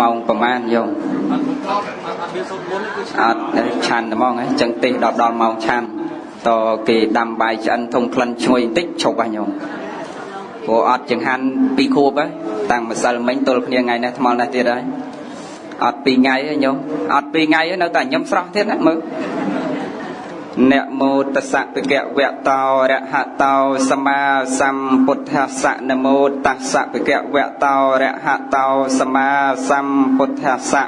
ម៉ោងប្រហែលយោមអត់មកអត់អត់មានសូត្រមុនទេគឺអត់ឆាន់តែហ្មងហ៎ចឹងទេសដល់ដល់ម៉ោងឆាន់តគេដាំបាយឆ្អិនធំក្លិនឈ្ងុយបន្តិចឈប់ហើយញោមព្រោះអត់ចង្ហាន់ពីរខួបហើយតាំងម្សិលមិញទល់គ្នាថ្ងៃនេះថ្មល់នេះទៀតហើយអត់ពីរថ្ងៃហើយញោមអត់ពីរថ្ងៃហើយនៅតែញឹមស្រស់ទៀតណាមើល នមោតស្សៈភគវៈតោរហតោសម្មាសម្ពុទ្ធស្សៈនមោតស្សៈភគវៈតោរហតោសម្មាសម្ពុទ្ធស្សៈ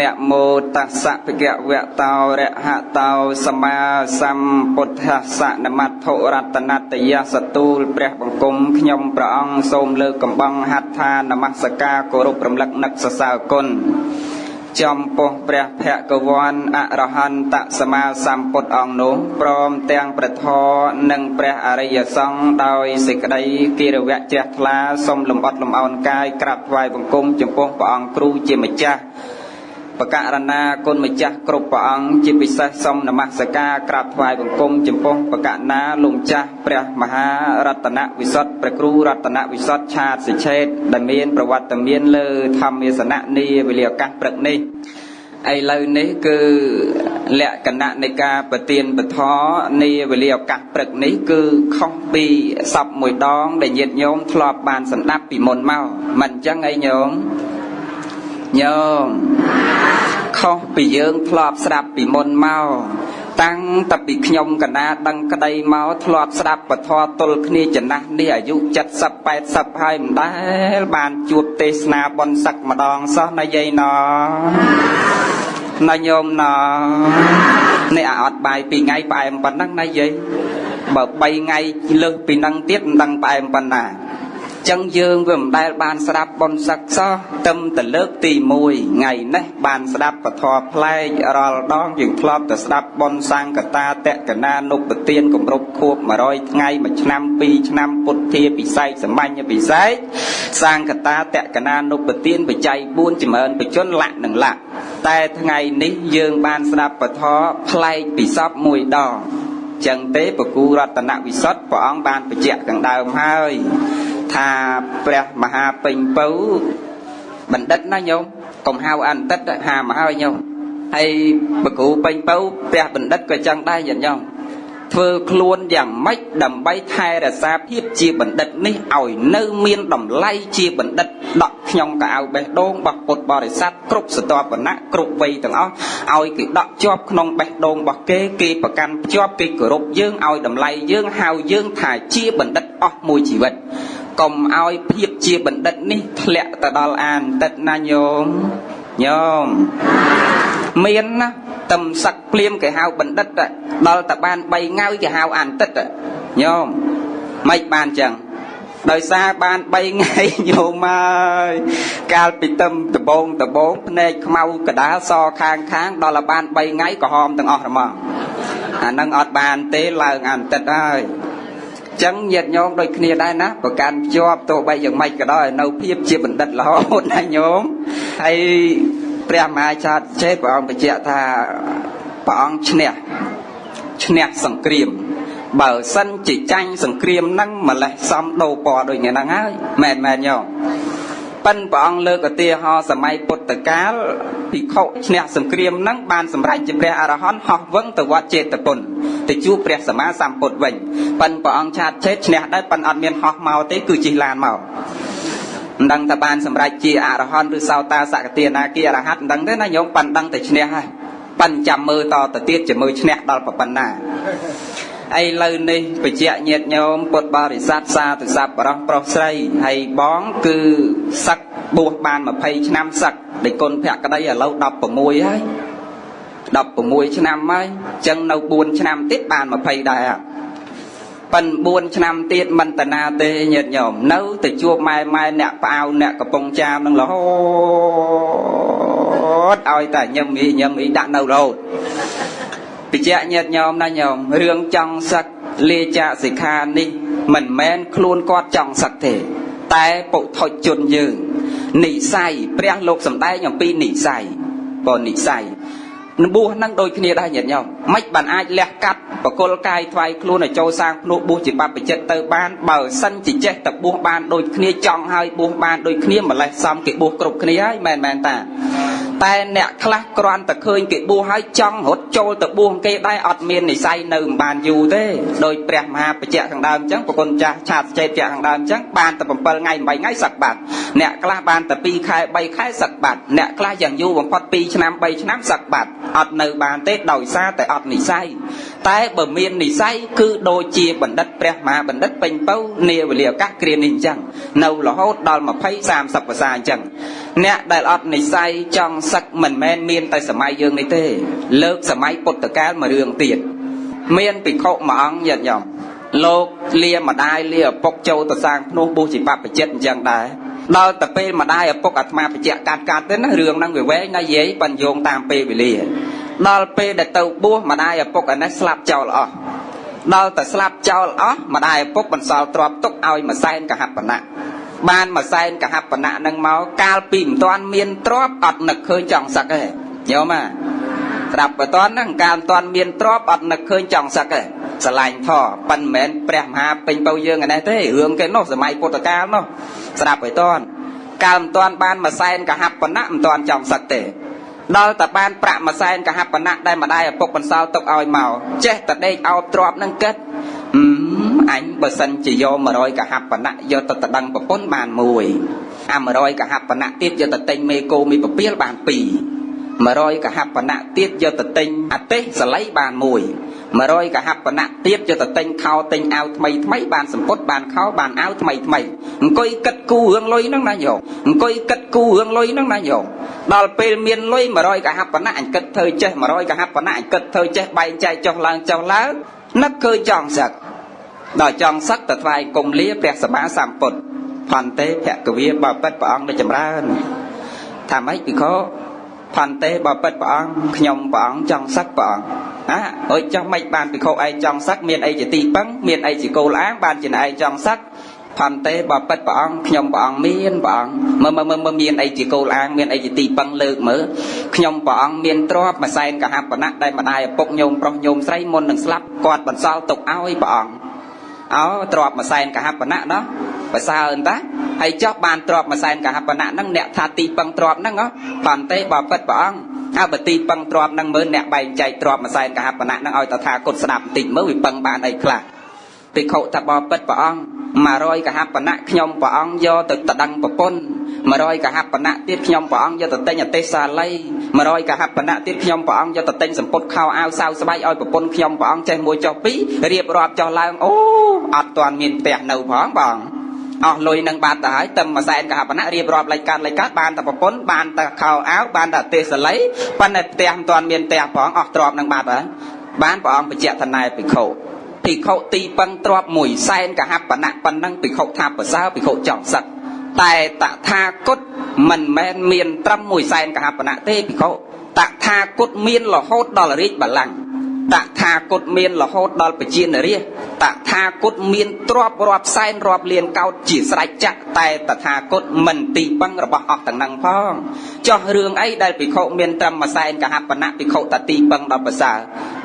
នមោតស្សៈភគវៈតោរហតោសម្មាសម្ពុទ្ធស្សៈនមត្ថុរតនតយសទូលព្រះបង្គំខ្ញុំព្រះអង្គសូមលើកកំបងហត្ថានមស្ការគោរពរំលឹកនឹកសរសើរគុណ ចំពោះព្រះភគវ័នអរហន្តសម្មាសម្ពុទ្ធអង្គនោះព្រមទាំងប្រធរនិងព្រះអរិយសង្ឃដោយសេចក្តីគិរវៈជ្រះថ្លាសូមលំអត់លំអោនកាយក្រាបថ្វាយបង្គំចំពោះព្រះអង្គគ្រូជាម្ចាស់ បកករណាគុណម្ចាស់គ្រប់ព្រះអង្គជាពិសេសសូមនមស្ការក្រាបថ្វាយបង្គំចំពោះបកករណាលោកម្ចាស់ព្រះមហារតនវិសុទ្ធព្រះគ្រូរតនវិសុទ្ធឆាតសិឆេតដែលមានប្រវត្តិមានលើធម្មាសនៈនាវេលាឱកាសព្រឹកនេះឥឡូវនេះគឺលក្ខណៈនៃការប្រទានពធនាវេលាឱកាសព្រឹកនេះគឺខុសពីសពមួយដង ដែលញាតិញោមធ្លាប់បានសម្ដាប់ពីមុនមកមិនអញ្ចឹងអីញោមញោម ខុសពីយើងធ្លាប់ស្ដាប់ពីមុនមកតាំងតពីខ្ញុំកណាដឹងក្តីមកធ្លាប់ស្ដាប់ពធទល់គ្នាចំណាស់នេះអាយុ70 80ហើយមិនដែលបានជួបទេសនាបនសឹកម្ដងសោះណាយាយណណាញោមណនេះអាអត់បាយ2ថ្ងៃផ្អែមប៉ុណ្ណឹងណាយាយបើ3ថ្ងៃលើសពីនឹងទៀតមិនដឹងផ្អែមប៉ុណ្ណា ចឹងយើងវាមិនដែលបានស្ដាប់បនសឹកសោះទឹមតលើកទី1ថ្ងៃនេះបានស្ដាប់ពធផ្លែករាល់ដងយើងធ្លាប់តែស្ដាប់បនសង្កតាតកណានុពទានគម្រប់ខួប100ថ្ងៃមួយឆ្នាំ2ឆ្នាំពុទ្ធាពិស័យសម្បញ្ញពិស័យសង្កតាតកណានុពទានបច្ច័យ4ចម្រើនបជនលក្ខនឹងលក្ខតែថ្ងៃនេះយើងបានស្ដាប់ពធផ្លែកពិសពមួយដងចឹងទេពគូរតនវិសុទ្ធព្រះអង្គបានបញ្ជាក់ខាងដើមហើយ ថាព្រះមហាពេញពៅបណ្ឌិតណាញោមកុំហៅអន្តិតហាមកហើយញោមហើយបកគ្រូពេញពៅព្រះបណ្ឌិតក៏ចឹងដែរញាតិញោមធ្វើខ្លួនយ៉ាងម៉េចដើម្បីថែរក្សាភាពជាបណ្ឌិតនេះឲ្យនៅមានតម្លៃជាបណ្ឌិតដកខ្ញុំកៅបេះដូងរបស់ពុទ្ធបរិស័ទគ្រប់សតបណៈគ្រប់វ័យទាំងអស់ឲ្យគេដកជាប់ក្នុងបេះដូងរបស់គេគេប្រកាន់ភ្ជាប់គេគោរពយើងឲ្យតម្លៃយើងហៅយើងថាជាបណ្ឌិតអស់មួយជីវិត កុំឲ្យភាពជាបណ្ឌិតនេះធ្លាក់ទៅដល់អានតិតណាញោមញោមមានណាតឹមសឹកភ្លាមគេហៅបណ្ឌិតដល់តែបាន3ងាវគេហៅអានតិតញោមមិនបានចឹងដោយសារបាន3ថ្ងៃញោមហើយកាលពីទឹមដបងដបងភ្នែកខ្មៅកដាលសខាងខាងដល់តែបាន3ថ្ងៃក្រហមទាំងអស់ហ្មងអានឹងអត់បានទេឡើងអានតិតហើយ ចឹងញាតញោមដូចគ្នាដែរណាប្រកាន់ជាប់ទោះបីយ៉ាងម៉េចក៏ដោយនៅភាពជាបណ្ឌិតរហូតណាញោមហើយព្រះមហាចាតចេព្រះអង្គបញ្ជាក់ថាព្រះអង្គឈ្នះឈ្នះសង្គ្រាម បើសិនជាចាញ់សង្គ្រាមហ្នឹងម្លេះសំដោពណ៌ដូចនេះហ្នឹងហើយមែនមែនញោម ប៉ិនព្រះអង្គលើកឧទាហរណ៍សម័យពុទ្ធកាលភិក្ខុឈ្នះសង្គ្រាមហ្នឹងបានសម្រេចជាព្រះអរហន្តហោះវឹងទៅវត្តចេតពុនទៅជួបព្រះសម្មាសម្ពុទ្ធវិញប៉ិនព្រះអង្គឆាតឆេតឈ្នះដែរប៉ិនអត់មានហោះមកទេគឺជិះឡានមកមិនដឹងថាបានសម្រេចជាអរហន្តឬសោតាសកទានាគិអរហន្តមិនដឹងទេណាញោមប៉ិនដឹងតែឈ្នះហើយប៉ិនចាំមើលតទៅទៀតជាមើលឈ្នះដល់ប៉ុណ្ណា ឥឡូវនេះបច្ចៈញាតញោមពុទ្ធបរិស័ទសាទស័ព្ទបរោះប្រុសស្រីហើយបងគឺសឹកបួសបាន20ឆ្នាំសឹកដែលគុណភក្តីឥឡូវ16ហើយ16ឆ្នាំហើយអញ្ចឹងនៅ4ឆ្នាំទៀតបាន20ដែរប៉ិន4ឆ្នាំទៀតមិនតាណាទេញាតិញោមនៅទៅជួបម៉ែម៉ែអ្នកផ្អៅអ្នកកំពង់ចាមនឹងរហូតឲ្យតែញឹមអ៊ីញឹមអ៊ីដាក់នៅរហូត បច្ចៈញាតិញោមណាញោមរឿងចង់សឹកលាចាសិក្ខានេះ មិនមែនខ្លួនគាត់ចង់សឹកទេ តែពុថុជនយើងនិស័យព្រះលោកសំដែងអំពីនិស័យបើនិស័យបួសហ្នឹងដូចគ្នាដែរញាតិញោមមិនបានអាចលះកាត់បកុលកាយថ្វាយខ្លួនឲ្យចូលសាងភ្នោះបួសជាបព្វជិតទៅបានបើសិនជាចេះតែបួសបានដូចគ្នាចង់ឲ្យបួសបានដូចគ្នាម្លេះសំគេបួសគ្រប់គ្នាហើយមែនមែនតា តែអ្នកខ្លះគ្រាន់តែឃើញគេបួសហើយចង់រត់ចូលទៅបួសគេដែរអត់មាននិស័យនៅមិនបានយូរទេដោយព្រះមហាបច្ចៈខាងដើមអញ្ចឹងប្រគុណចាស់ឆាតចេតៈខាងដើមអញ្ចឹងបានតែ7ថ្ងៃ8ថ្ងៃសឹកបាត់អ្នកខ្លះបានតែ2ខែ3ខែសឹកបាត់អ្នកខ្លះយ៉ាងយូរបំផុត2ឆ្នាំ3ឆ្នាំសឹកបាត់អត់នៅបានទេដោយសារតែអត់និស័យ តែបើមាននិស័យគឺដូចជាបណ្ឌិតព្រះមហាបណ្ឌិតពេញពៅនាវេលាឱកាសគ្រានេះអញ្ចឹងនៅរហូតដល់20 30ភាសាអញ្ចឹងអ្នកដែលអត់និស័យចង់សឹកមិនមែនមានតែសម័យយើងនេះទេ លើកសម័យពុទ្ធកាលមួយរឿងទៀតមានភិក្ខុមួយអង្គយត់ញោមលោកលាម្ដាយលាឪពុកចូលទៅសាងភ្នោះបួសជាបព្វជិតអញ្ចឹងដែរដល់ទៅពេលម្ដាយឪពុកអាត្មាបច្ចៈកាត់កាត់ទៅណារឿងហ្នឹងវាវែងណាយាយបញ្យោងតាមពេលវេលា ដល់ពេលដែលទៅបួសម្ដាយឪពុកអានេះស្លាប់ចោលអស់ដល់តែស្លាប់ចោលអស់ម្ដាយឪពុកបន្សល់ទ្រព្យទុកឲ្យម្សែនកហបណៈបានម្សែនកហបណៈនឹងមកកាលពីមិនទាន់មានទ្រព្យអត់នឹកឃើញចង់សឹកទេញោមអាស្រាប់បើតន់ហ្នឹងកាលមិនទាន់មានទ្រព្យអត់នឹកឃើញចង់សឹកទេស្រឡាញ់ធေါ်ប៉ិនមិនមែនព្រះមហាពេញបៅយើងឯនេះទេរឿងគេនោះសម័យពុទ្ធកាលនោះស្រាប់ហើយតន់កាលមិនទាន់បានមួយសែនកហបណៈមិនទាន់ចង់សឹកទេ ដល់តែបានប្រាក់មួយសែនកហបណៈដែលម្ដាយឪពុកបន្សល់ទុកឲ្យមកចេះតែដេកអោបទ្របនឹងគិតអញបើសិនជាយក100កហបណៈយកទៅតដឹងប្រពន្ធបានមួយអា100កហបណៈទៀតយកទៅទិញមេគោមីពពាលបាន2 100កហបណៈទៀតយកទៅទិញអទេសសលៃបានមួយ 100កហបណៈទៀតយកទៅទិញខោទិញអាវថ្មីថ្មីបានសម្ពុតបានខោបានអាវថ្មីថ្មីអង្គុយគិតគូរឿងលុយហ្នឹងណាញោមអង្គុយគិតគូរឿងលុយហ្នឹងណាញោមដល់ពេលមានលុយ100កហបណៈអញគិតធ្វើចេះ100កហបណៈអញគិតធ្វើចេះបែងចែកចុះឡើងចុះឡើងនឹកឃើញចង់សឹកដល់ចង់សឹកទៅថ្វាយគុំលាព្រះសម្មាសម្ពុទ្ធផន្ទេភគវាបបិទ្ធព្រះអង្គដ៏ចម្រើនថាម៉េចពិខោផន្ទេបបិទ្ធព្រះអង្គខ្ញុំព្រះអង្គចង់សឹកព្រះអង្គ ណាអើយចង់មិនបានពិខុឯងចង់សឹកមានអីជាទីពឹងមានអីជាគោលអាងបានជាឯងចង់សឹកផន្ទេបបិទ្ធព្រះអង្គខ្ញុំព្រះអង្គមានព្រះអង្គមើលមើលមើលមានអីជាគោលអាងមានអីជាទីពឹងលើកមើលខ្ញុំព្រះអង្គមានទ្រព្យមួយសែនកហបណៈដែលម្ដាយឪពុកញោមប្រុសញោមស្រីមុននឹងស្លាប់គាត់បន្សល់ទុកឲ្យព្រះអង្គអោទ្រព្យមួយសែនកហបណៈណោះប្រសើរតាហើយចោះបានទ្រព្យមួយសែនកហបណៈហ្នឹងអ្នកថាទីពឹងទ្រព្យហ្នឹងផន្ទេបបិទ្ធព្រះអង្គ អើបើទីពឹងទ្រព្យហ្នឹងមើលអ្នកបែងចែកទ្រព្យមួយសែនកហបណៈហ្នឹងឲ្យតថាគតស្ដាប់បន្តិចមើលវាពឹងបានអីខ្លះភិក្ខុតបបិទ្ធព្រះអង្គ100កហបណៈខ្ញុំព្រះអង្គយកទៅតដឹងប្រពន្ធ100កហបណៈទៀតខ្ញុំព្រះអង្គយកទៅទិញអទេសសាល័យ100កហបណៈទៀតខ្ញុំព្រះអង្គយកទៅទិញសម្ពុតខោអាវសាវស្បែកឲ្យប្រពន្ធខ្ញុំព្រះអង្គចេះមួយចុះពីររៀបរាប់ចុះឡើងអូអត់ទាន់មានផ្ទះនៅផងបង អស់លុយនឹងបាត់ទៅហើយតែមួយសែនកហបណៈរៀបរាប់លេខកាត់លេខកាត់បានតែប្រពន្ធបានតែខោអាវបានតែទេសល័យប៉ុន្តែផ្ទះមិនទាន់មានផ្ទះផងអស់ទ្រព្យនឹងបាត់ហើយបានព្រះអង្គបញ្ជាក់ថាណែភិក្ខុភិក្ខុទីពឹងទ្របមួយសែនកហបណៈប៉ុណ្ណឹងភិក្ខុថាប្រសើរភិក្ខុចង់សឹកតែតថាគតមិនមែនមានត្រឹមមួយសែនកហបណៈទេភិក្ខុតថាគតមានរហូតដល់រាជបល្ល័ង្ក តថាគតមានរហូតដល់ពជានរាជតថាគតមានទ្របរាប់សែនរាប់លានកោតជាស្រេចចាក់តែតថាគតមិនទីពឹងរបស់អស់ទាំងនឹងផងចោះរឿងអីដែលភិក្ខុមានត្រឹមមួយសែនកហបណៈភិក្ខុតទីពឹងដល់ប្រសើរ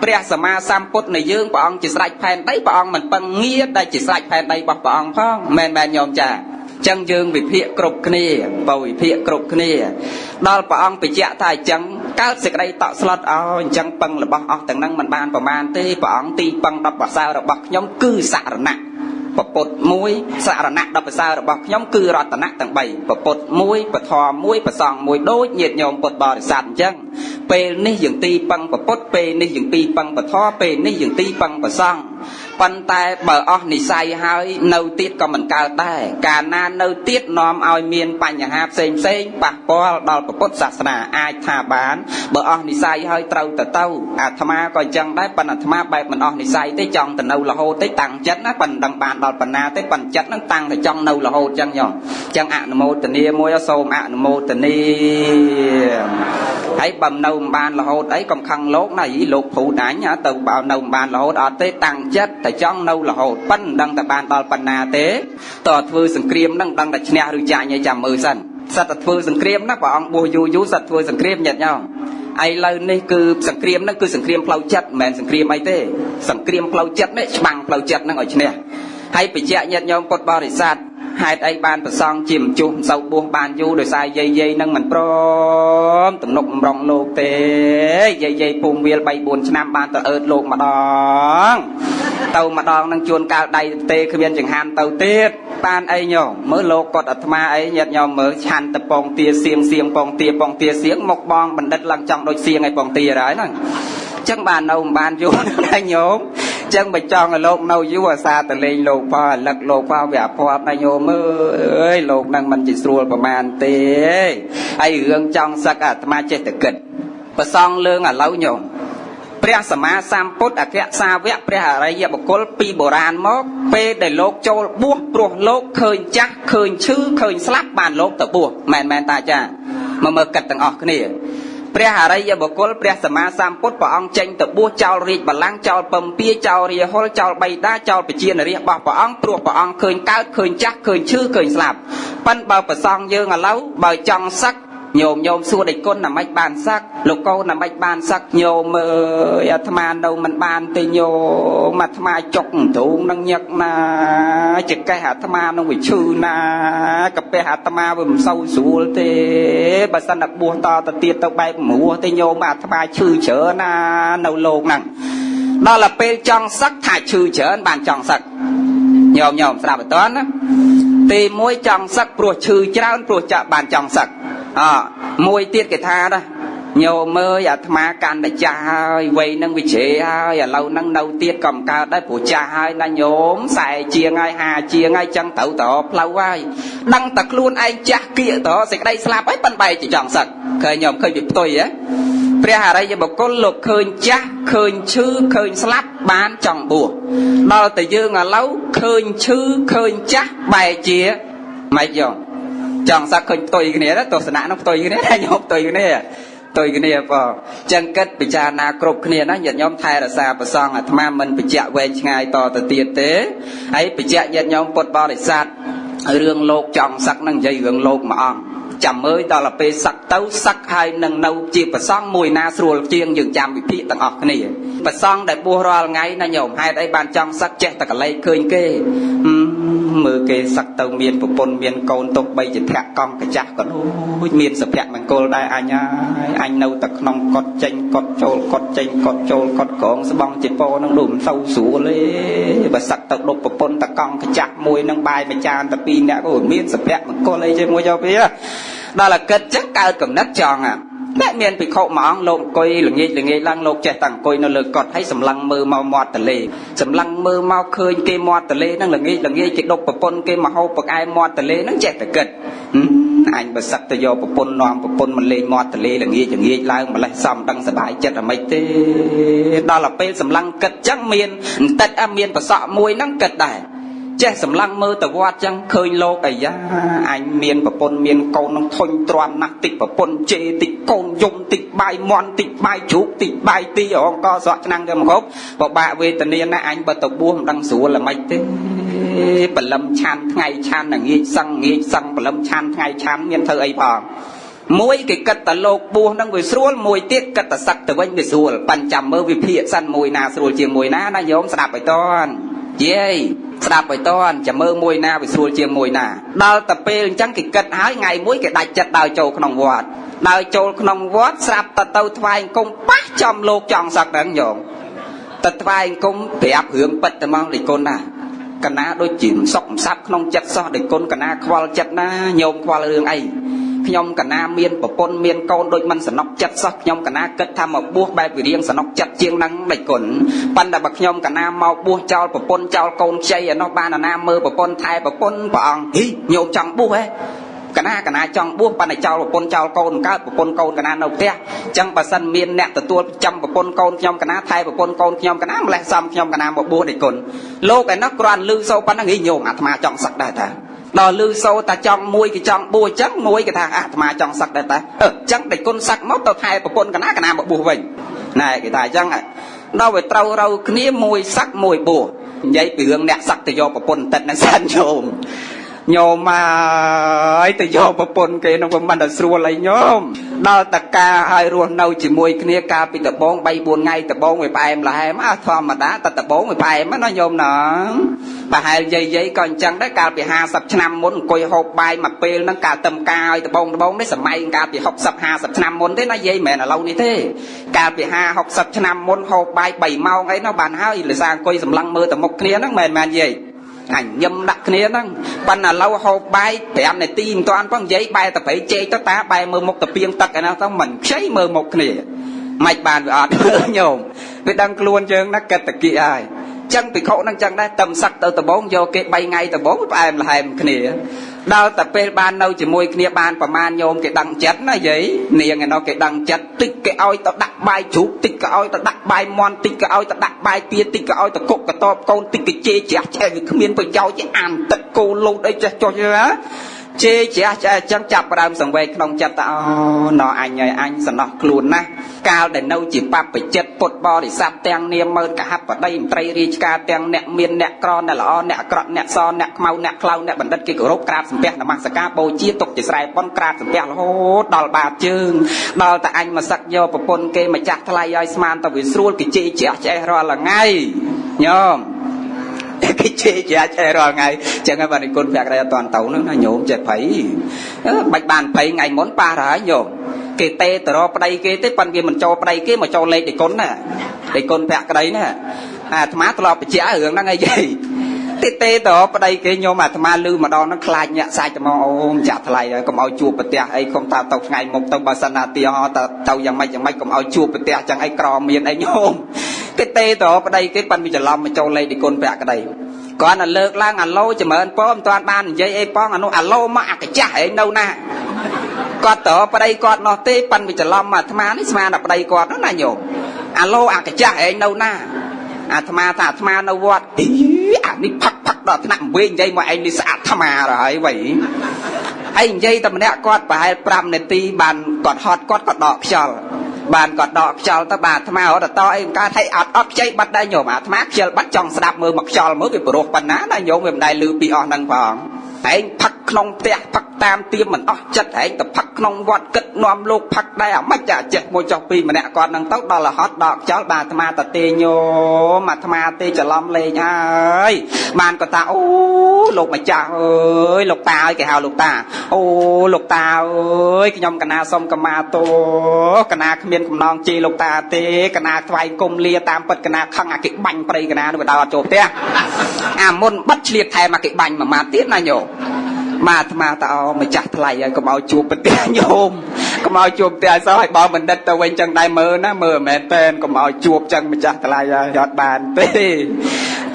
ព្រះសម្មាសម្ពុទ្ធនៃយើងព្រះអង្គជាស្រេចផែនដីព្រះអង្គមិនពឹងងារដែលជាស្រេចផែនដីរបស់ព្រះអង្គផងមែនមែនញោមចា ចឹងយើងវិភាគគ្រប់គ្នាបើវិភាគគ្រប់គ្នាដល់ព្រះអង្គបញ្ជាក់ថាអញ្ចឹងកើតសេចក្តីតក់ស្លុតឲ្យអញ្ចឹងពឹងរបស់អស់ទាំងហ្នឹងមិនបានប្រមាណទេព្រះអង្គទីពឹងដល់ប្រសើររបស់ខ្ញុំគឺសរណៈពពុទ្ធមួយសរណៈដល់ប្រសើររបស់ខ្ញុំគឺរតនៈទាំង3ពពុទ្ធមួយពធមួយប្រសងមួយដូចញាតញោមពុទ្ធបរិស័ទអញ្ចឹងពេលនេះយើងទីពឹងពពុទ្ធពេលនេះយើងទីពឹងពធពេលនេះយើងទីពឹងប្រសង ប៉ុន្តែបើអស់និស័យហើយនៅទៀតក៏មិនកើតដែរកាលណានៅទៀតនាំឲ្យមានបញ្ហាផ្សេងផ្សេងប៉ះពាល់ដល់ពុទ្ធសាសនាអាចថាបានបើអស់និស័យហើយត្រូវទៅទៅអាត្មាក៏អញ្ចឹងដែរប៉ុន្តែអាត្មាបែបមិនអស់និស័យទេចង់ទៅនៅរហូតទេតាំងចិត្តណាប៉ុន្តែដឹងបានដល់បណ្ណាទេប៉ុន្តែចិត្តហ្នឹងតាំងតែចង់នៅរហូតអញ្ចឹងយ៉ងអញ្ចឹងអនុមោទនាមួយសូមអនុមោទនាហើយបើនៅមិនបានរហូតអីកំខឹងលោកណាយីលោកព្រូតអញទៅបើនៅមិនបានរហូតអត់ទេតាំងចិត្តតែចង់នៅរហូតប៉ិនមិនដឹងតែបានដល់ប៉ុណ្ណាទេតើធ្វើសង្គ្រាមហ្នឹងដឹងតែឈ្នះឬចាញ់ឲ្យចាំមើលសិនសិតតែធ្វើសង្គ្រាមណាព្រះអង្គបួសយូរយូរសិតធ្វើសង្គ្រាមញាតិញោមឥឡូវនេះគឺសង្គ្រាមហ្នឹងគឺសង្គ្រាមផ្លូវចិត្តមិនមែនសង្គ្រាមអីទេសង្គ្រាមផ្លូវចិត្តនេះច្បាំងផ្លូវចិត្តហ្នឹងឲ្យឈ្នះហើយបញ្ជាក់ញាតិញោមពុទ្ធបរិស័ទហេតុអីបានប្រសងជាម្ជុះមិនសូវបួសបានយូរដោយសារយាយយាយនឹងមិនព្រមទំនុកម្រងលោកទេយាយយាយពងវាល3 4ឆ្នាំបានទៅអើតលោកម្ដង ទៅម្ដងនឹងជួនកាលដៃទេគ្មានចង្ហាន់ទៅទៀតបានអីញោមមើលលោកគាត់អាត្មាអីញាតិញោមមើលឆាន់តពងទាសៀងសៀងពងទាពងទាសៀងមកបងបណ្ឌិតឡើងចង់ដូចសៀងឲ្យពងទាហើយហ្នឹងចឹងបាននៅមិនបានយូរណាញោមចឹងបើចង់ឲ្យលោកនៅយូរអាសាតលេងលោកផោរលឹកលោកផោវាអភ័ព្វណាញោមអើយលោកនឹងមិនជាស្រួលប្រមាណទេហើយរឿងចង់សឹកអាត្មាចេះតែគិតប្រសងលើងឥឡូវញោម ព្រះសម្មាសម្ពុទ្ធអគ្គសាវកព្រះអរិយបុគ្គលពីបុរាណមកពេលដែលលោកចូលបួសព្រោះលោកឃើញចាស់ឃើញឈឺឃើញស្លាប់បានលោកទៅបួសមែនមែនតាចាមកមើលកិត្តទាំងអស់គ្នាព្រះអរិយបុគ្គលព្រះសម្មាសម្ពុទ្ធព្រះអង្គចេញទៅបួសចោលរាជបល្ល័ង្កចោលពំពាចោលរាហុលចោលបៃតាចោលពជានរាជរបស់ព្រះអង្គព្រោះព្រះអង្គឃើញកើតឃើញចាស់ឃើញឈឺឃើញស្លាប់ប៉ិនបើប្រសងយើងឥឡូវបើចង់សឹក ញោមញោមសួរដេចគុណណាម៉េចបានសឹកលោកកូនណាម៉េចបានសឹកញោមអើយអាត្មានៅមិនបានទេញោមអាត្មាចុកទ្រូងនឹងញឹកណាចកេះអាត្មានឹងវាឈឺណាកាពះអាត្មាវាមិនសូវស្រួលទេបើសិនតែបួសតទៅទៀតទៅបែបមរោះទេញោមអាត្មាឈឺច្រើនណានៅលោកហ្នឹងដល់ទៅពេលចង់សឹកថាឈឺច្រើនបានចង់សឹកញោមញោមស្ដាប់បន្តណាទី1ចង់សឹកព្រោះឈឺច្រើនព្រោះចាក់បានចង់សឹក អមួយទៀតគេថាណាញោមអើយអាត្មាកាន់តែចាស់ហើយវ័យនឹងវិជ្ជាហើយឥឡូវហ្នឹងនៅទៀតក៏មិនកើតដែរព្រោះចាស់ហើយណាញោមខ្សែជាងហើយហាជាងហើយចឹងត្រូវតផ្លូវហើយដឹងតែខ្លួនឯងចាស់គៀកតសេចក្តីស្លាប់ហើយប៉ិនបែកជាចង់សឹកឃើញញោមឃើញវាផ្ទុយហ៎ព្រះអរិយបុគ្គលលោកឃើញចាស់ឃើញឈឺឃើញស្លាប់បានចង់បួសដល់តែយើងឥឡូវឃើញឈឺឃើញចាស់បែកជាម៉េចយោ ចង់សឹកឃើញផ្ទុយគ្នាទស្សនៈនោះផ្ទុយគ្នាតែញោមផ្ទុយគ្នាផ្ទុយគ្នាបងចឹងគិតពិចារណាគ្រប់គ្នាណាញាតិញោមថែរក្សាប្រសងអាត្មាមិនបញ្ជាក់វែងឆ្ងាយតទៅទៀតទេហើយបញ្ជាក់ញាតិញោមពុទ្ធបរិស័ទរឿងលោកចង់សឹកនឹងនិយាយរឿងលោកមួយអង្គចាំមើលដល់ទៅពេលសឹកទៅសឹកហើយនឹងនៅជាប្រសងមួយណាស្រួលជាងយើងចាំវិភាគទាំងអស់គ្នាប្រសងដែលបួសរាល់ថ្ងៃណាញោមហេតុអីបានចង់សឹកចេះតែកលែកឃើញគេមើ លគេសឹកទៅមានប្រពន្ធមានកូនទុកបីជាធាក់កង់កាចាស់ក៏ដូចមានសុភមង្គលដែរអញហើយអញនៅតែក្នុងកត់ចេញកត់ចូលកត់ចេញកត់ចូលកត់ក្រងស្បងជាពោនឹងដូចមិនសូវស្រួលទេបើសឹកទៅដប់ប្រពន្ធតកង់កាចាស់មួយនឹងបាយមួយចានតែពីរនាក់ក៏មានសុភមង្គលអីជាមួយយកវាដល់តែគិតចឹងកើតកំណត់ចង់ តែមានភិក្ខុមួយអង្គលោកអង្គុយល្ងាចល្ងាចឡើងលោកចេះតែអង្គុយនៅលើកត់ហើយសម្លឹងមើលមកមាត់ទលេសម្លឹងមើលមកឃើញគេមាត់ទលេហ្នឹងល្ងាចល្ងាចគេដប់ប្រពន្ធគេមកហូបប្រកែមាត់ទលេហ្នឹងចេះតែគិតអញបើសឹកទៅយកប្រពន្ធនាំប្រពន្ធមកលេងមាត់ទលេល្ងាចល្ងាចឡើងម្លេះសំដឹងសบายចិត្តអ្មិចទេដល់ទៅពេលសម្លឹងគិតចឹងមានបន្តិចមានប្រសក់មួយហ្នឹងគិតដែរ ចេះសម្លឹងមើលទៅវត្តចឹងឃើញលោកអាយ៉ាអញមានប្រពន្ធមានកូននឹងធុញទ្រាំណាស់តិចប្រពន្ធជេតិចកូនយំតិចបាយមន់តិចបាយជ្រូកតិចបាយទីអងកស្រក់ឆ្នាំងទៅមកគ្រប់បបាក់វេទនាណាស់អញបើទៅបួសមិនដឹងស្រួលល្មិចទេបលឹមឆានថ្ងៃឆានងាយសឹងងាយសឹងបលឹមឆានថ្ងៃឆានមានធ្វើអីផងមួយគេគិតតែលោកបួសនឹងវាស្រួលមួយទៀតគិតតែសឹកទៅវិញវាស្រួលប៉ាន់ចាំមើលវិភាគសិនមួយណាស្រួលជាងមួយណាណាញោមស្ដាប់ឲ្យតន់យាយ ស្ដាប់ឲ្យតន់ចាំមើលមួយណាវាស្រួលជាងមួយណាដល់តែពេលអញ្ចឹងគេគិតហើយថ្ងៃមួយគេដាច់ចិត្តដើរចូលក្នុងវត្តដើរចូលក្នុងវត្តស្រាប់តែទៅថ្វាយអង្គមប៉ះចំលោកចង់សឹកហ្នឹងញោមទៅថ្វាយអង្គមប្រាប់រឿងពិតតែមកលេគុណណាកណាដូចជាមិនសុខមិនសាប់ក្នុងចិត្តសោះដូចគុណកណាខ្វល់ចិត្តណាញោមខ្វល់រឿងអី ខ្ញុំកណាមានប្រពន្ធមានកូនដូចមិនសំណុកចិត្តសោះខ្ញុំកណាគិតថាមកបួសបែបវិរៀងសំណុកចិត្តជាងនឹងដេចគុណប៉ុន្តែបើខ្ញុំកណាមកបួសចោលប្រពន្ធចោលកូនខ្ចីឯនោះបានអាណាមើលប្រពន្ធថែប្រពន្ធព្រះអង្គហីញោមចង់បួសហ៎កណាកណាចង់បួសប៉ុន្តែចោលប្រពន្ធចោលកូនកើតប្រពន្ធកូនកណានៅផ្ទះអញ្ចឹងបើសិនមានអ្នកទទួលចាំប្រពន្ធកូនខ្ញុំកណាថែប្រពន្ធកូនខ្ញុំកណាម្លេះសំខ្ញុំកណាមកបួសដេចគុណលោកឯនោះគ្រាន់លឺសូប៉ុណ្ណឹងហីញោមអាត្មាចង់សឹកដែរតា ដល់លឺសូតាចង់មួយគេចង់បួសអញ្ចឹងមួយគេថាអាត្មាចង់សឹកដែរតាអឺអញ្ចឹងដេចគុណសឹកមកទៅថែប្រពន្ធកណាកណាមកបួសវិញណែគេថាអញ្ចឹងដល់វាត្រូវរូវគ្នាមួយសឹកមួយបួសនិយាយពីរឿងអ្នកសឹកទៅយកប្រពន្ធតិចនឹងសិនញោម ញោមមកហើយទៅយកប្រពន្ធគេនោះវាមិនដល់ស្រួលអីញោមដល់តកាហើយរស់នៅជាមួយគ្នាកាលពីដំបង3 4ថ្ងៃដំបងវាផ្អែមល្ហែមអស់ធម្មតាតែដំបងវាផ្អែមណាញោមណាប្រហែលយាយយាយក៏អញ្ចឹងដែរកាលពី50ឆ្នាំមុនអង្គុយហូបបាយមួយពេលហ្នឹងកាលទឹមកាឲ្យដំបងដំបងនេះសម័យកាលពី60 50ឆ្នាំមុនទេណាយាយមិនមែនឥឡូវនេះទេកាលពី50 60ឆ្នាំមុនហូបបាយ3ម៉ោងអីនោះបានហើយលិសាអង្គុយសម្លឹងមើលទៅមុខគ្នាហ្នឹងមិនមែនយាយ អញញឹមដាក់គ្នាហ្នឹងប៉ុន្តែឥឡូវហូបបាយ5នាទីមិនទាន់ផងនិយាយបែរទៅប្រៃជែកទៅតាបែរមើលមុខទៅពីងទឹកឯណាទៅមិនខ្ចីមើលមុខគ្នាមិនបានវាអត់មើលញោមវាដឹងខ្លួនយើងណាកិត្តគិហើយ ចឹងភិក្ខុនឹងចឹងដែរតឹមសឹកទៅដំបងយកគេ3ថ្ងៃដំបងផ្អែមល្ហែមគ្នាដល់តែពេលបាននៅជាមួយគ្នាបានប្រមាណញោមគេដឹងចិត្តណាយាយនាងឯនោះគេដឹងចិត្តតិចគេឲ្យទៅដាក់បាយជ្រូកតិចក៏ឲ្យទៅដាក់បាយមន់តិចក៏ឲ្យទៅដាក់បាយពៀតិចក៏ឲ្យទៅគុកកតបកូនតិចក៏ជេរជ្រះឆ្អែវាគ្មានប្រយោជន៍ទេអានទឹកគោលូតអីចេះចុះណា ជេរជ្រះឆ្អែចឹងចាប់ផ្ដើមសង្វេគក្នុងចិត្តតអូណអញហើយអញសំណោះខ្លួនណាស់កាលដែលនៅជាបព្វជិតពុទ្ធបរិស័ទទាំងនាមមើលកហបតីមន្ត្រីរាជការទាំងអ្នកមានអ្នកក្រអ្នកល្អអ្នកអាក្រក់អ្នកសអ្នកខ្មៅអ្នកខ្លៅអ្នកបណ្ឌិតគេគោរពក្រាបសំពះនមស្ការបូជាទុកជាស្រែប៉ុនក្រាបសំពះរហូតដល់បាតជើងដល់តែអញមកសឹកយកប្រពន្ធគេម្ចាស់ថ្លៃឲ្យស្មានទៅវាស្រួលគេជេរជ្រះឆ្អេះរាល់ថ្ងៃញោម គេជេរជ្រះឆ្អេះរាល់ថ្ងៃចឹងហើយបាទនិគុណភក្តិអត់តាន់ទៅហ្នឹងណាញោមចេះភ័យបាច់បានភ័យថ្ងៃមុនប៉ះហើយញោមគេទេទៅរកប្តីគេទេប៉ុន្តែវាមិនចូលប្តីគេមកចូលលេខដេគុណណាដេគុណភក្តីណាអាអាត្មាធ្លាប់បញ្ជាក់រឿងហ្នឹងអីយាយទេទេទៅប្តីគេញោមអាត្មាលឺម្ដងហ្នឹងខ្លាចញាក់សាច់ទៅមកអូមចាក់ថ្លៃហើយកុំឲ្យជួបប្រទះអីកុំថាទៅថ្ងៃមុខទៅបើសិនណាទីហោទៅទៅយ៉ាងម៉េចយ៉ាងម៉េចកុំឲ្យជួបប្រទះចឹងអីក្រមានអីញោម គេទេទៅប្តីគេប៉ិនវាច្រឡំមកចូលលេខដេគុណភក្តីគាត់តែលើកឡើងអាឡូចម្រើនពមិនទាន់បាននិយាយអីផងអានោះអាឡូមកអាកចាស់ឯងនៅណាគាត់តប្តីគាត់នោះទេប៉ិនវាច្រឡំអាត្មានេះស្មានតែប្តីគាត់នោះណាញោមអាឡូអាកចាស់ឯងនៅណាអាត្មាថាអាត្មានៅវត្តអីអានេះផឹកផឹកដល់ថ្នាក់វិញនិយាយមកឯងនេះស្អាតអាត្មាទៅហើយវៃ ហើយនិយាយតែម្នាក់គាត់ប្រហែល5នាទីបានគាត់ហត់គាត់ក៏ដកខ្យល់បានគាត់ដកខ្យល់ទៅបាទអាត្មារត់តអីកើតឲ្យអត់អត់ខ្ចីបាត់ដែរញោមអាត្មាខ្ជិលបាត់ចង់ស្ដាប់មើលមកខ្យល់មើលវាព្រោះប៉ុណ្ណាណាញោមវាមិនដែលលឺពីអស់ហ្នឹងផង ឯងផឹកក្នុងផ្ទះផឹកតាមទៀមមិនអស់ចិត្តឯងទៅផឹកក្នុងវត្តគិតនាំលោកផឹកដែរអាម៉េចអាចេះមួយចុះពីម្នាក់គាត់នឹងទៅដល់រហត់ដកខ្យល់បាទអាត្មាតទេញោមអាត្មាទេច្រឡំលេងហើយបានគាត់ថាអូលោកម្ចាស់អើយលោកតាអើយគេហៅលោកតា អូលោកតាអើយខ្ញុំកណាសុំកម្មាទោកណាគ្មានកំណងជេរលោកតាទេកណាថ្វាយគុំលាតាមពិតកណាខឹងអាគេបាញ់ប្រៃកណានោះវាដល់អត់ចូលផ្ទះអាមុនបិទឆ្លៀតថែមអាគេបាញ់មួយម៉ាត់ទៀតណាញោម មកអាត្មាតអោម្ចាស់ថ្លៃហើយកុំឲ្យជួបប្រទេសញោមកុំឲ្យជួបប្រទេសសោះឲ្យបងបណ្ឌិតទៅវិញចឹងដែរមើលណាមើលមិនមែនតែនកុំឲ្យជួបចឹងម្ចាស់ថ្លៃហើយអត់បានទេ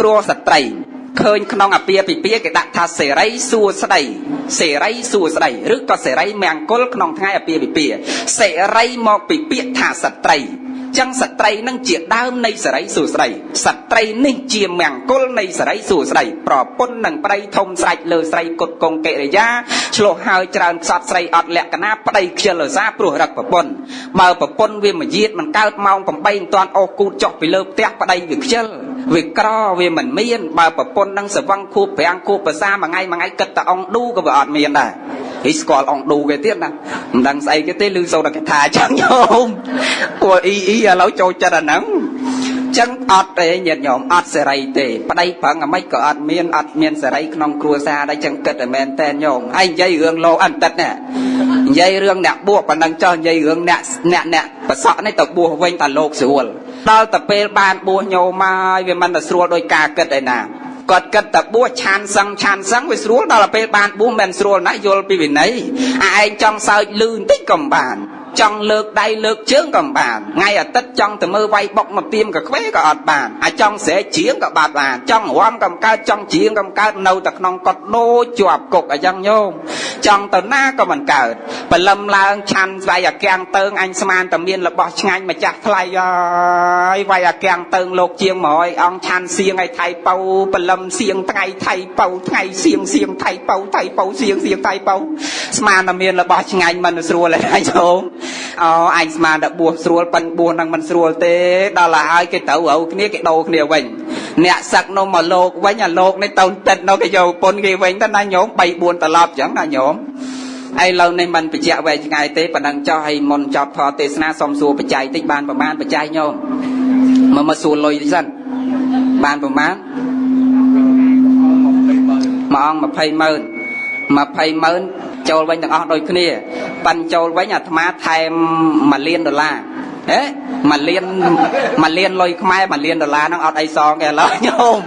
ព្រោះស្ត្រីឃើញក្នុងអាពាហ៍ពិពាហ៍គេដាក់ថាសេរីសួស្តីសេរីសួស្តីឬក៏សេរីមង្គលក្នុងថ្ងៃអាពាហ៍ពិពាហ៍សេរីមកពីពាក្យថាស្ត្រី ចឹងស្ត្រីនឹងជាដើមនៃសេរីសួស្តីស្ត្រីនេះជាមង្គលនៃសេរីសួស្តីប្រពន្ធនឹងប្តីធំស្រេចលើស្រីគុតកងកិរិយាឆ្លោះហើយច្រើនខ្សត់ស្រីអត់លក្ខណៈប្តីខ្ជិលរសាព្រោះរឹកប្រពន្ធបើប្រពន្ធវាមកយាតមិនកើតម៉ោង8មិនទាន់អូសគូតចុះពីលើផ្ទះប្តីវាខ្ជិលវាក្រវាមិនមានបើប្រពន្ធនឹងសវឹងខួប5ខួបភាសាមួយថ្ងៃមួយថ្ងៃគិតតែអង្គឌូក៏វាអត់មានដែរហីស្គាល់អង្គឌូគេទៀតណាមិនដឹងស្អីគេទេឮសូត្រតែគេថាចឹងញោម ពួកអ៊ីអ៊ីឥឡូវចូលចិត្តអាហ្នឹងចឹងអត់ទេញាតិញោមអត់សេរីទេប្តីប្រឹងអាម៉េចក៏អត់មានអត់មានសេរីក្នុងគ្រួសារដែរចឹងគិតតែមែនតែនញោមហើយនិយាយរឿងលោអន្តិតនេះនិយាយរឿងអ្នកបួសប៉ុណ្ណឹងចោះនិយាយរឿងអ្នកអ្នកអ្នកប្រសក់នេះទៅបួសវិញតែលោកស្រួលដល់តែពេលបានបួសញោមមកវាមិនទៅស្រួលដោយការគិតឯណាគាត់គិតតែបួសឆានសឹងឆានសឹងវាស្រួលដល់ពេលបានបួសមិនស្រួលណាស់យល់ពីវិន័យអាឯងចង់សើចលឺបន្តិចក៏មិនបាន ចង់លើកដៃលើកជើងក៏មិនបានថ្ងៃអាទិត្យចង់ទៅមើលវាយបុកមកទៀមកខ្វេក៏អត់បានអាចង់ស្រែកជាងក៏បាត់បានចង់រំក៏មិនកើតចង់ជាងក៏មិនកើតនៅតែក្នុងកត់ដូចជាប់គុកអញ្ចឹងញោមចង់ទៅណាក៏មិនកើត បលឹមឡើងឆាន់វាយអាកាំងតើងអញស្មានតែមានរបស់ឆ្ងាញ់ម្ចាស់ថ្លៃហើយវាយអាកាំងតើងលោកជាង100អង្គឆាន់សៀងឲ្យថៃប៉ៅបលឹមសៀងថ្ងៃថៃប៉ៅថ្ងៃសៀងសៀងថៃប៉ៅថៃប៉ៅសៀងសៀងថៃប៉ៅស្មានតែមានរបស់ឆ្ងាញ់មិនស្រួលទេញោមអូអញស្មានតែបួសស្រួលប៉ិនបួសនឹងមិនស្រួលទេដល់ហើយគេទៅរៅគ្នាគេដោគ្នាវិញអ្នកសឹកនោះមកលោកវិញអាលោកនេះទៅទឹកនោះគេយកពុនគេវិញទៅណាញោម3 4ត្រឡប់អញ្ចឹងណាញោម ឥឡូវនេះមិនបញ្ជាក់វែងឆ្ងាយទេប៉ុណ្ណឹងចោះឲ្យមុនចប់ធរទេសនាសុំសួរបច្ច័យតិចបានប្រមាណបច្ច័យញោមមកមកសួរលុយតិចសិនបានប្រមាណមួយអង្គ20ម៉ឺន20ម៉ឺនចូលវិញទាំងអស់ដូចគ្នាប៉ាន់ចូលវិញអាត្មាថែម1លានដុល្លារហេ 1លាន1លានលុយខ្មែរ1លានដុល្លារហ្នឹងអត់អីសងគេឥឡូវញោម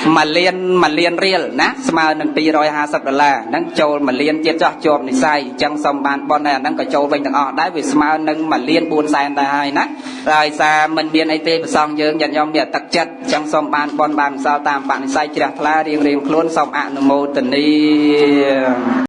1លាន1លានរៀលណាស្មើនឹង250ដុល្លារហ្នឹងចូល1លានទៀតចោះជាប់និស័យអញ្ចឹងសុំបានប៉ុនដែរអាហ្នឹងក៏ចូលវិញទាំងអស់ដែរវាស្មើនឹង1លាន4សែនដែរហើយណាដោយសារមិនមានអីទេប្រសងយើងញាតិញោមមានទឹកចិត្តអញ្ចឹងសុំបានប៉ុនបានសល់តាមបនិស័យជ្រះថ្លារៀងរៀងខ្លួនសូមអនុមោទនា